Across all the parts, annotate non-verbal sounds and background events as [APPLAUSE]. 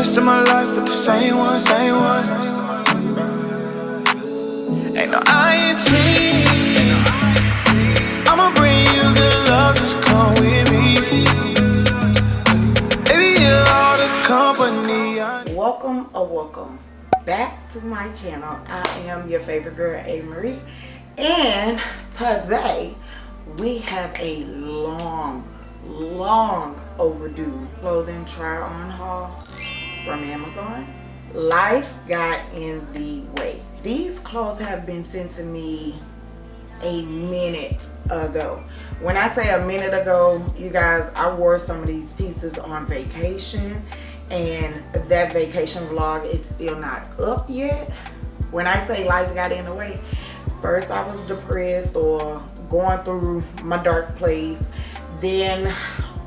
of my life with the same one, same one. Ain't no. I'ma bring you good love, just come with me. Baby, you're all the company welcome or welcome back to my channel i am your favorite girl a marie and today we have a long long overdue clothing try on haul from amazon. Life got in the way. These clothes have been sent to me a minute ago. When i say a minute ago you guys i wore some of these pieces on vacation and that vacation vlog is still not up yet. When i say life got in the way first i was depressed or going through my dark place. Then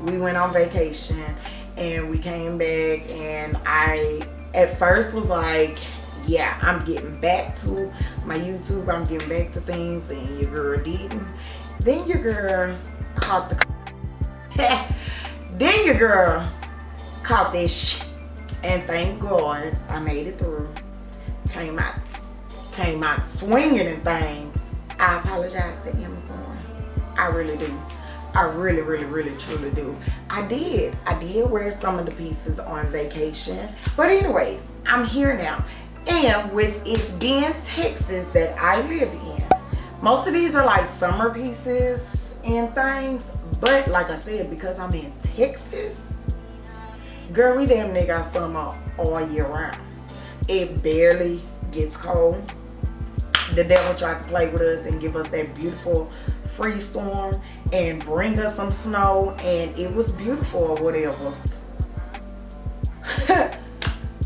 we went on vacation and we came back and i at first was like yeah i'm getting back to my youtube i'm getting back to things and your girl didn't. Then your girl caught the [LAUGHS] then your girl caught this and thank god i made it through. Came out came out swinging and things. I apologize to amazon. I really do i really really really truly do. I did. I did wear some of the pieces on vacation. But anyways i'm here now. And with it being texas that i live in most of these are like summer pieces and things. But like i said because i'm in texas girl we damn near got summer all year round. It barely gets cold. The devil tried to play with us and give us that beautiful free storm and bring us some snow and it was beautiful or whatever. [LAUGHS]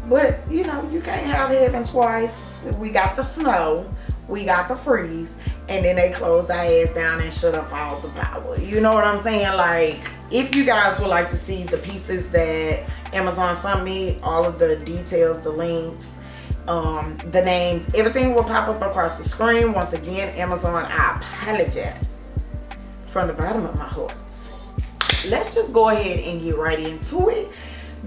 But you know you can't have heaven twice. We got the snow we got the freeze and then they closed our ass down and shut off all the power. You know what i'm saying? Like if you guys would like to see the pieces that amazon sent me all of the details the links um the names everything will pop up across the screen. Once again amazon i apologize from the bottom of my heart. Let's just go ahead and get right into it.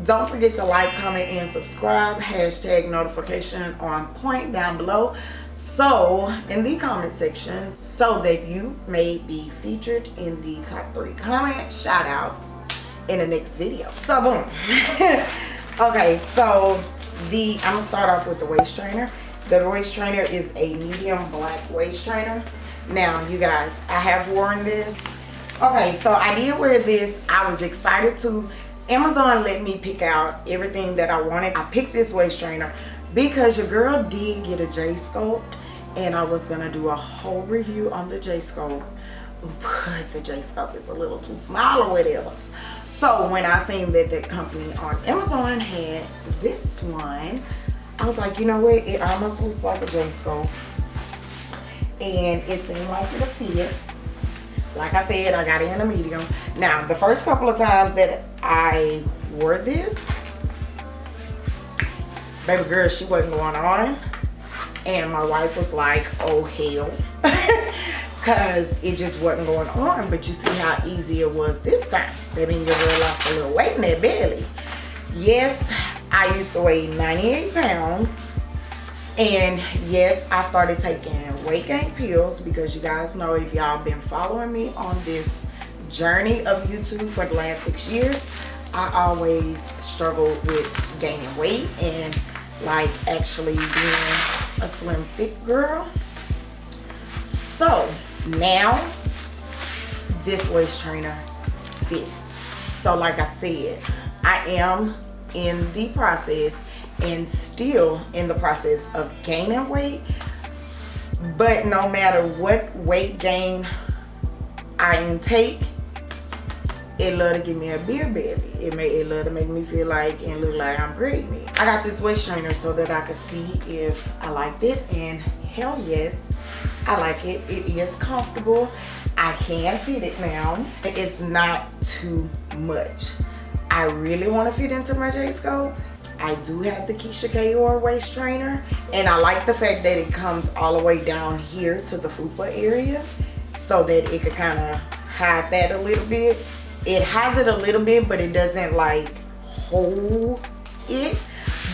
Don't forget to like comment and subscribe. Hashtag notification on point down below. So in the comment section so that you may be featured in the top three comment shout outs in the next video. So boom. [LAUGHS] Okay so the i'm gonna start off with the waist trainer. The waist trainer is a medium black waist trainer now you guys i have worn this. Okay so i did wear this. I was excited to. Amazon let me pick out everything that i wanted. I picked this waist trainer because your girl did get a j sculpt and i was gonna do a whole review on the j sculpt but the j sculpt is a little too small or whatever. So when i seen that that company on amazon had this one i was like you know what? It almost looks like a j sculpt and it seemed like it'll fit like I said, I got it in a medium. Now, the first couple of times that I wore this, baby girl, she wasn't going on. And my wife was like, oh hell. [LAUGHS] Because it just wasn't going on. But you see how easy it was this time. Baby, your girl lost a little weight in that belly. Yes, I used to weigh 98 pounds and yes i started taking weight gain pills because you guys know if y'all been following me on this journey of youtube for the last six years i always struggled with gaining weight and like actually being a slim fit girl. So now this waist trainer fits. So like i said i am in the process and still in the process of gaining weight. But no matter what weight gain I intake it love to give me a beer belly. It may it love to make me feel like and look like I'm pregnant. I got this waist trainer so that I could see if I liked it and hell yes I like it. It is comfortable. I can fit it now. It's not too much. I really want to fit into my J-sculpt I do have the Keisha Kayor waist trainer and I like the fact that it comes all the way down here to the fupa area so that it could kind of hide that a little bit. It has it a little bit but it doesn't like hold it.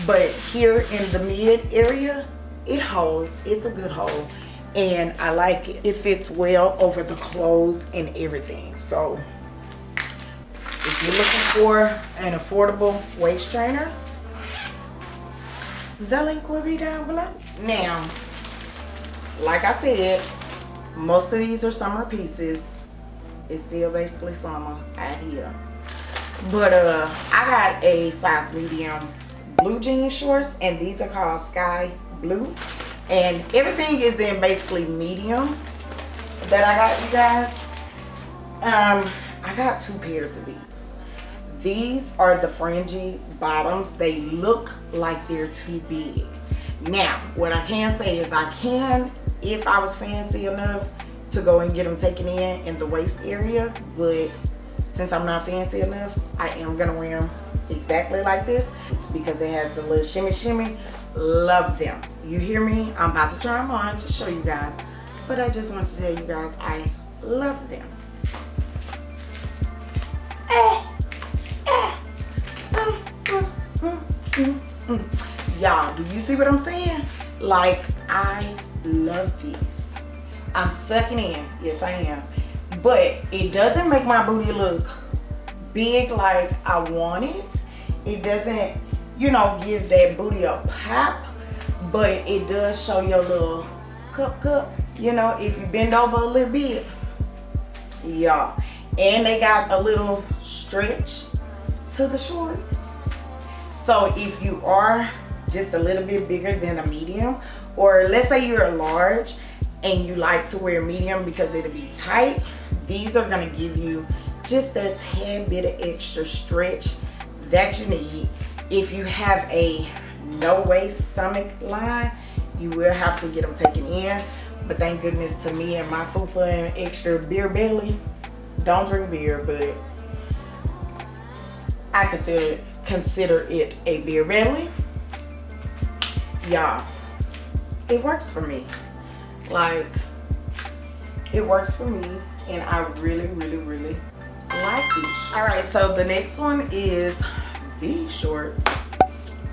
But here in the mid area it holds. It's a good hold and i like it. It fits well over the clothes and everything. So if you're looking for an affordable waist trainer the link will be down below? Now like i said most of these are summer pieces. It's still basically summer out here. But uh i got a size medium blue jean shorts and these are called sky blue. And everything is in basically medium that i got you guys. Um i got two pairs of these these are the fringy bottoms they look like they're too big now what i can say is i can if i was fancy enough to go and get them taken in in the waist area but since I'm not fancy enough, I am gonna wear them exactly like this. It's because it has the little shimmy shimmy. Love them. You hear me? I'm about to try them on to show you guys. But I just want to tell you guys I love them. Do you see what I'm saying? Like, I love these. I'm sucking in. Yes, I am but it doesn't make my booty look big like I want it. It doesn't, you know, give that booty a pop, but it does show your little cup cup. You know, if you bend over a little bit, yeah. And they got a little stretch to the shorts. So if you are just a little bit bigger than a medium, or let's say you're a large and you like to wear medium because it'll be tight, these are going to give you just a tad bit of extra stretch that you need. If you have a no waist stomach line, you will have to get them taken in. But thank goodness to me and my fupa and extra beer belly. Don't drink beer, but I consider consider it a beer belly. Y'all, it works for me. Like, it works for me and I really, really, really like these. All right, so the next one is these shorts.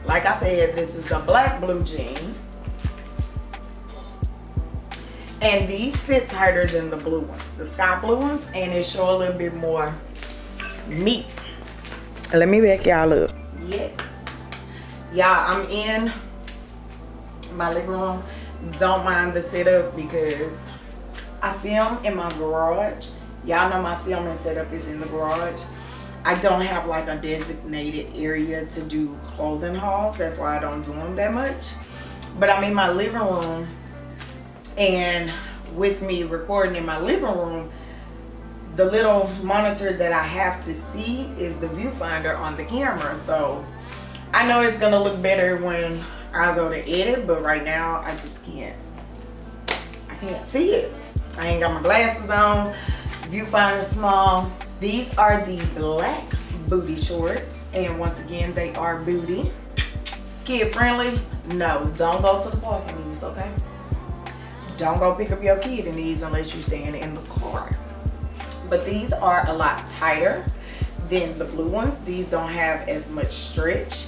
Like I said, this is the black blue jean. And these fit tighter than the blue ones, the sky blue ones, and it show a little bit more meat. Let me back y'all up. Yes. Y'all, I'm in my living room. Don't mind the setup because I film in my garage. Y'all know my filming setup is in the garage. I don't have like a designated area to do clothing hauls. That's why I don't do them that much. But I'm in my living room and with me recording in my living room, the little monitor that I have to see is the viewfinder on the camera. So I know it's gonna look better when I go to edit, but right now I just can't, I can't see it. I ain't got my glasses on. Viewfinder small. These are the black booty shorts. And once again, they are booty. Kid friendly? No, don't go to the park in these, okay? Don't go pick up your kid in these unless you're staying in the car. But these are a lot tighter than the blue ones. These don't have as much stretch.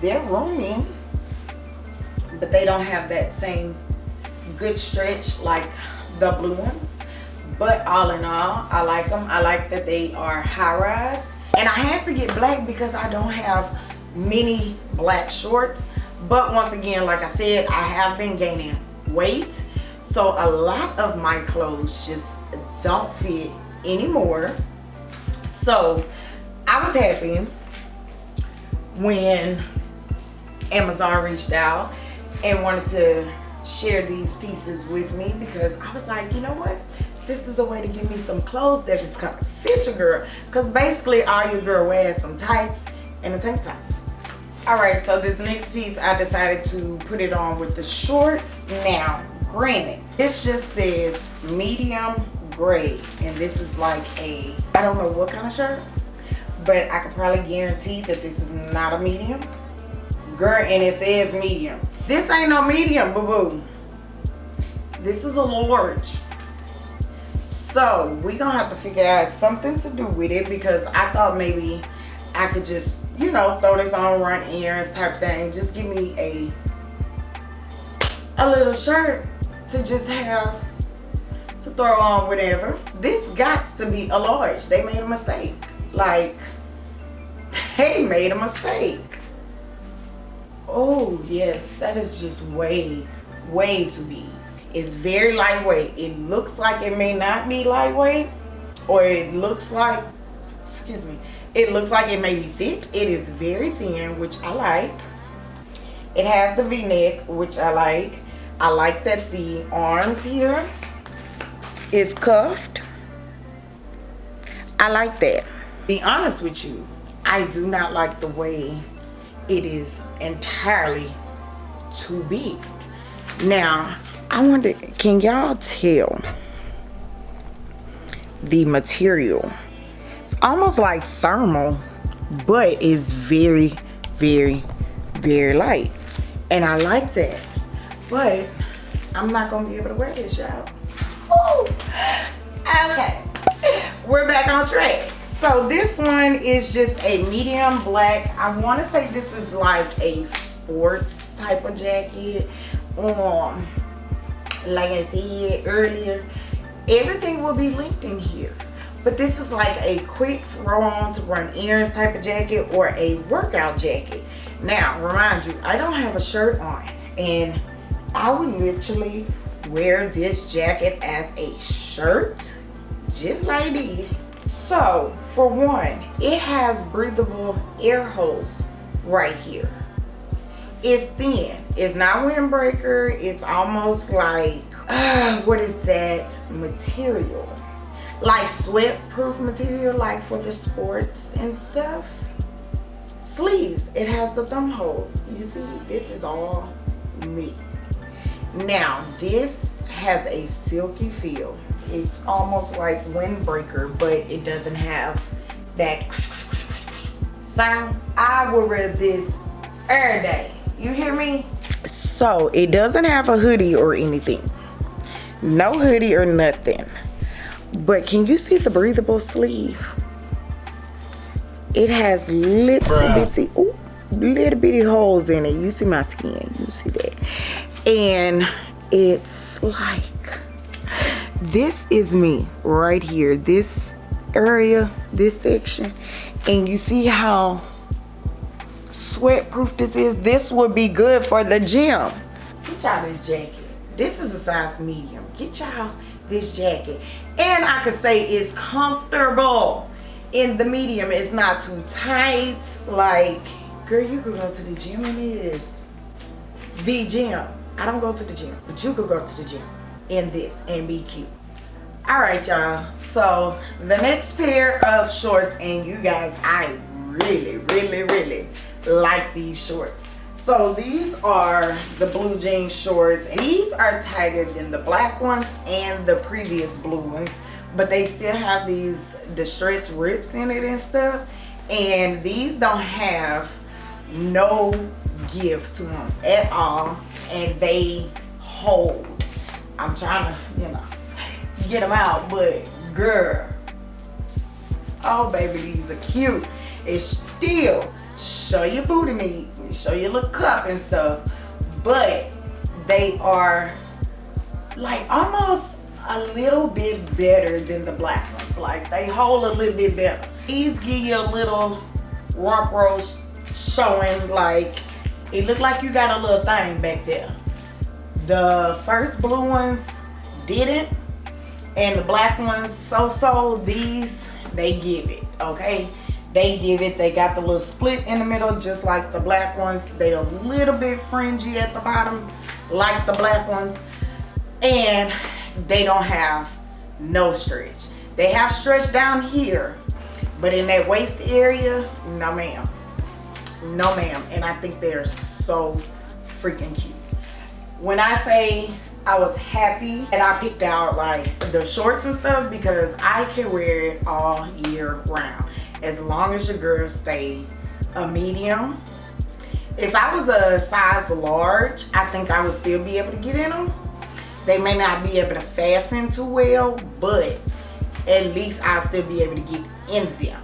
They're roomy, but they don't have that same good stretch like the blue ones. But all in all i like them i like that they are high rise and i had to get black because i don't have many black shorts. But once again like i said i have been gaining weight. So a lot of my clothes just don't fit anymore. So i was happy when amazon reached out and wanted to share these pieces with me because I was like, you know what? This is a way to give me some clothes that just kind of fit your girl. Because basically all your girl wears some tights and a tank top. Alright, so this next piece I decided to put it on with the shorts. Now, granted, this just says medium gray. And this is like a, I don't know what kind of shirt. But I could probably guarantee that this is not a medium. Girl, and it says medium. This ain't no medium, boo-boo. This is a large. So we gonna have to figure out something to do with it because I thought maybe I could just, you know, throw this on, run errands type thing. Just give me a a little shirt to just have to throw on whatever. This got to be a large. They made a mistake. Like, [LAUGHS] they made a mistake. Oh, yes, that is just way, way too big. It's very lightweight. It looks like it may not be lightweight, or it looks like, excuse me, it looks like it may be thick. It is very thin, which I like. It has the v-neck, which I like. I like that the arms here is cuffed. I like that. Be honest with you, I do not like the way it is entirely too big. Now, I wonder, can y'all tell the material? It's almost like thermal, but it's very, very, very light. And I like that. But I'm not gonna be able to wear this, y'all. Okay, we're back on track. So this one is just a medium black. I want to say this is like a sports type of jacket. Um, like I said earlier, everything will be linked in here. But this is like a quick throw on to run errands type of jacket or a workout jacket. Now, remind you, I don't have a shirt on and I would literally wear this jacket as a shirt just like this so for one it has breathable air holes right here. It's thin. It's not windbreaker. It's almost like uh, what is that material? Like sweat proof material like for the sports and stuff? Sleeves. It has the thumb holes. You see this is all me. Now this has a silky feel it's almost like windbreaker but it doesn't have that sound. I would wear this every day. You hear me? So it doesn't have a hoodie or anything. No hoodie or nothing. But can you see the breathable sleeve? It has little Bruh. bitty ooh, little bitty holes in it. You see my skin. You see that? And it's like this is me right here this area this section. And you see how sweat proof this is? This would be good for the gym. Get y'all this jacket. This is a size medium. Get y'all this jacket. And i could say it's comfortable. In the medium it's not too tight. Like girl you could go to the gym in this. The gym. I don't go to the gym, but you could go to the gym in this and be cute. All right, y'all. So the next pair of shorts, and you guys, I really, really, really like these shorts. So these are the blue jean shorts. These are tighter than the black ones and the previous blue ones, but they still have these distressed rips in it and stuff. And these don't have no give to them at all and they hold i'm trying to you know get them out but girl oh baby these are cute. It's still show your booty meat show your little cup and stuff but they are like almost a little bit better than the black ones. Like they hold a little bit better. These give you a little rump roast showing like it looked like you got a little thing back there the first blue ones didn't and the black ones so so these they give it okay? They give it they got the little split in the middle just like the black ones. They a little bit fringy at the bottom like the black ones. And they don't have no stretch. They have stretch down here but in that waist area no ma'am. No ma'am. And i think they're so freaking cute when i say i was happy and i picked out like the shorts and stuff because i can wear it all year round. As long as your girls stay a medium. If i was a size large i think i would still be able to get in them they may not be able to fasten too well but at least i'll still be able to get in them.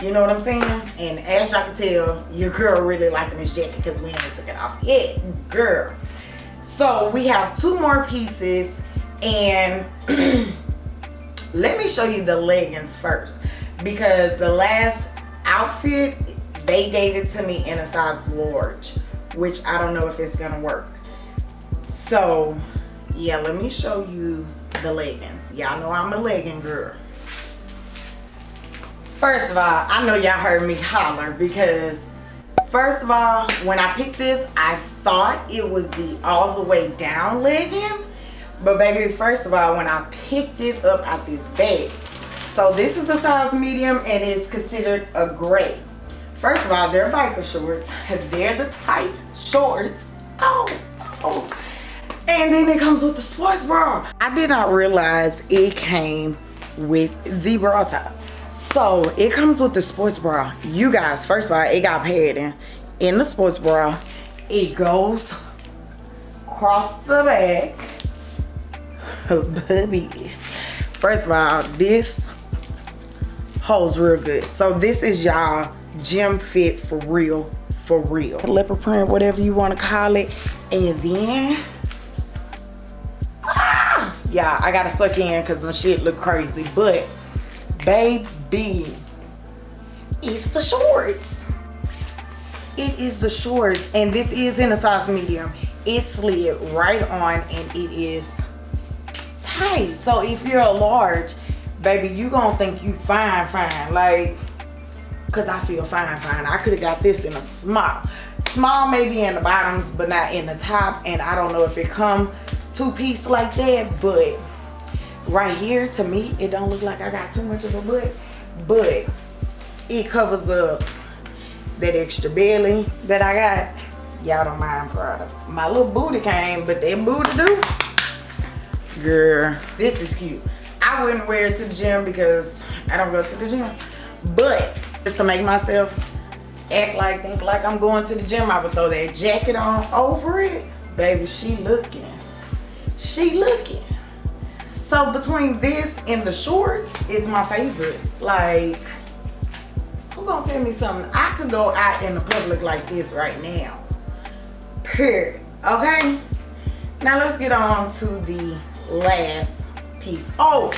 You know what I'm saying? And as y'all can tell, your girl really liking this jacket because we ain't took it off. Yet, girl. So we have two more pieces and [CLEARS THROAT] let me show you the leggings first because the last outfit, they gave it to me in a size large, which I don't know if it's gonna work. So yeah, let me show you the leggings. Y'all know I'm a legging girl. First of all, I know y'all heard me holler because first of all, when I picked this, I thought it was the all the way down legging. But baby, first of all, when I picked it up out this bag, so this is a size medium and it's considered a gray. First of all, they're biker shorts. [LAUGHS] They're the tight shorts. Oh, oh. And then it comes with the sports bra. I did not realize it came with the bra top. So it comes with the sports bra. You guys, first of all, it got padding in the sports bra. It goes across the back. [LAUGHS] Baby. First of all, this holds real good. So this is y'all gym fit for real, for real. Leopard print, whatever you want to call it. And then, ah, yeah, I gotta suck in because my shit look crazy. But baby it's the shorts it is the shorts and this is in a size medium. It slid right on and it is tight. So if you're a large baby you gonna think you fine fine. Like because i feel fine fine. I could have got this in a small small maybe in the bottoms but not in the top. And i don't know if it come two piece like that but right here to me it don't look like I got too much of a butt. But it covers up that extra belly that I got y'all don't mind product my little booty came but that booty do. Girl this is cute. I wouldn't wear it to the gym because I don't go to the gym. But just to make myself act like think like I'm going to the gym I would throw that jacket on over it. Baby she looking. She looking. So between this and the shorts is my favorite. Like, who gonna tell me something? I could go out in the public like this right now. Period. Okay? Now let's get on to the last piece. Oh,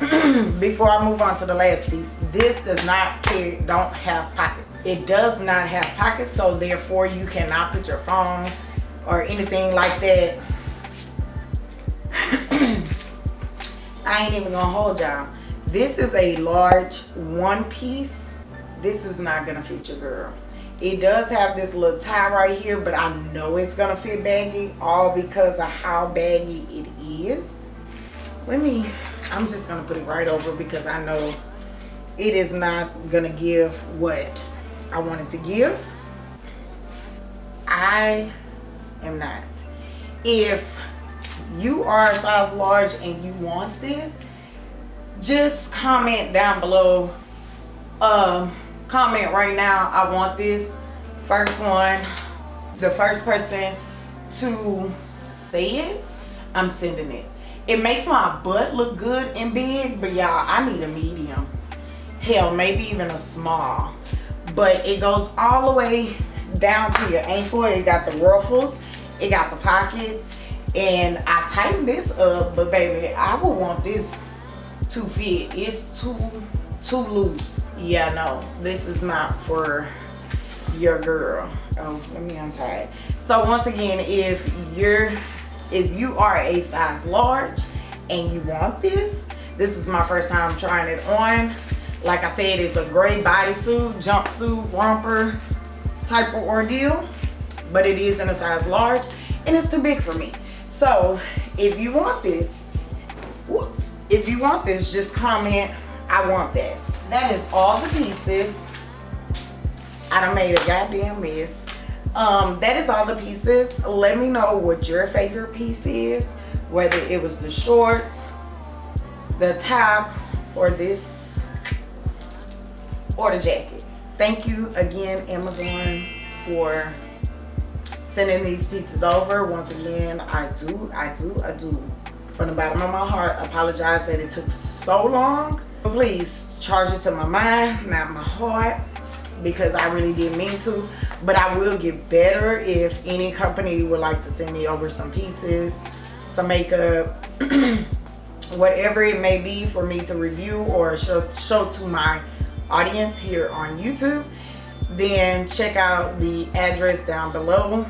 [CLEARS THROAT] before I move on to the last piece, this does not carry, don't have pockets. It does not have pockets, so therefore you cannot put your phone or anything like that [CLEARS THROAT] I ain't even gonna hold y'all. This is a large one piece. This is not gonna fit your girl. It does have this little tie right here, but I know it's gonna fit baggy, all because of how baggy it is. Let me, I'm just gonna put it right over because I know it is not gonna give what I wanted to give. I am not. If you are a size large and you want this just comment down below um comment right now i want this first one the first person to say it i'm sending it. It makes my butt look good and big but y'all i need a medium. Hell maybe even a small. But it goes all the way down to your ankle. It got the ruffles it got the pockets and I tightened this up but baby I would want this to fit. It's too too loose yeah no this is not for your girl. Oh let me untie it. So once again if you're if you are a size large and you want this this is my first time trying it on. Like I said it's a gray bodysuit jumpsuit romper type of ordeal but it is in a size large and it's too big for me. So if you want this whoops if you want this just comment i want that that is all the pieces. I done made a goddamn mess. Um that is all the pieces. Let me know what your favorite piece is whether it was the shorts the top or this or the jacket. Thank you again amazon for sending these pieces over. Once again i do i do i do. From the bottom of my heart apologize that it took so long Please charge it to my mind, not my heart, because I really didn't mean to. But I will get better if any company would like to send me over some pieces, some makeup, [CLEARS THROAT] whatever it may be for me to review or show, show to my audience here on YouTube, then check out the address down below.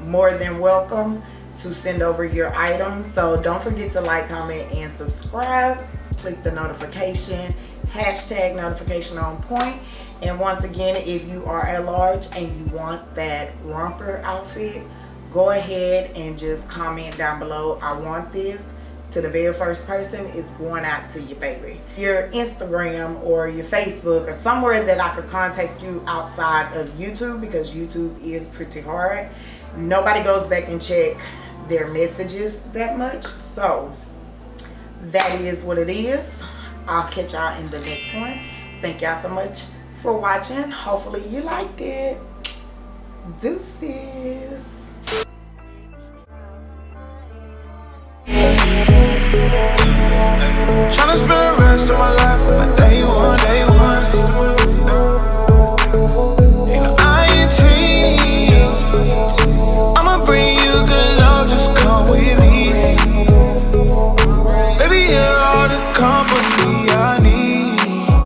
More than welcome to send over your items. So don't forget to like, comment, and subscribe. Click the notification, hashtag notification on point. And once again, if you are at large and you want that romper outfit, go ahead and just comment down below, I want this to the very first person is going out to your baby. Your Instagram or your Facebook or somewhere that I could contact you outside of YouTube because YouTube is pretty hard. Nobody goes back and check their messages that much. So that is what it is. I'll catch y'all in the next one. Thank y'all so much for watching. Hopefully you liked it. Deuces. Spend the rest of my life with my day one.